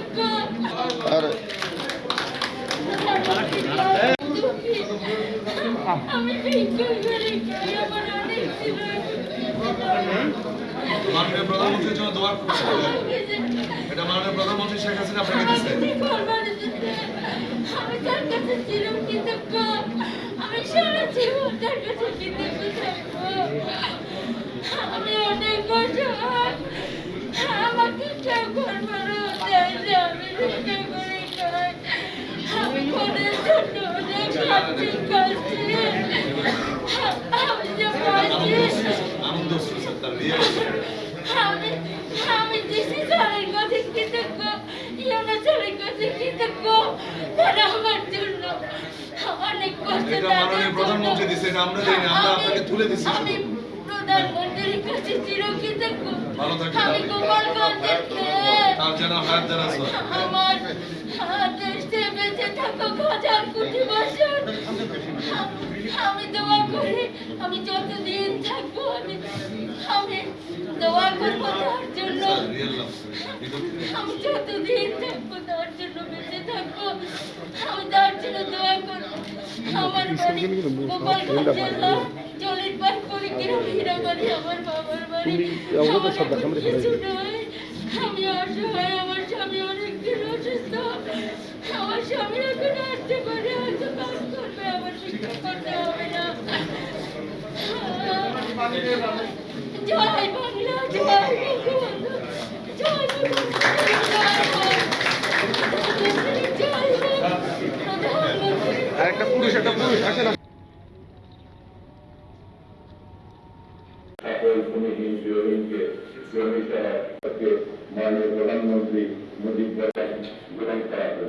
কৃতজ্ঞ আর আমি ভিক্ষা করে খাই আমার অনেক ছিল মাননীয় প্রধানমন্ত্রীর জন্য দোয়া করছে এটা মাননীয় প্রধানমন্ত্রী শেখ হাসিনা আপনাকে দিচ্ছে আমি তার কাছে চির কৃতজ্ঞ আমি সারা জীবন তার কাছে কৃতজ্ঞ প্রধানমন্ত্রী দিচ্ছে, এটা আমরা দেইনি, আমরা আপনাকে তুলে দিচ্ছি। প্রধানমন্ত্রীর কাছে চির ভালো থাকবেন আমি আপনি। গোপালগঞ্জের তার যেন হায়াত দারাজ আমার আমি দোয়া করি আমি যতদিন থাকব আমি আমি দোয়া করব তার জন্য। আমি যতদিন থাকব তার জন্য বেঁচে থাকব। আমি তার জন্য দোয়া করব। আমার বাড়ি গোপালগঞ্জ জেলা জলির পার করে কিরম হীরাবাড়ি আমার বাবার বাড়ি। আমার কিছু জয় বাংলা জয় বঙ্গবন্ধু জয় বঙ্গবন্ধু, জয় হোক, প্রধানমন্ত্রী একটা পুরুষ একটা পুরুষ আসে না সকল ভূমিহীন গৃহহীনকে শ্রমিক সহায়তাকে মাননীয় প্রধানমন্ত্রী মুজিব গ্রহণ করা হয়েছে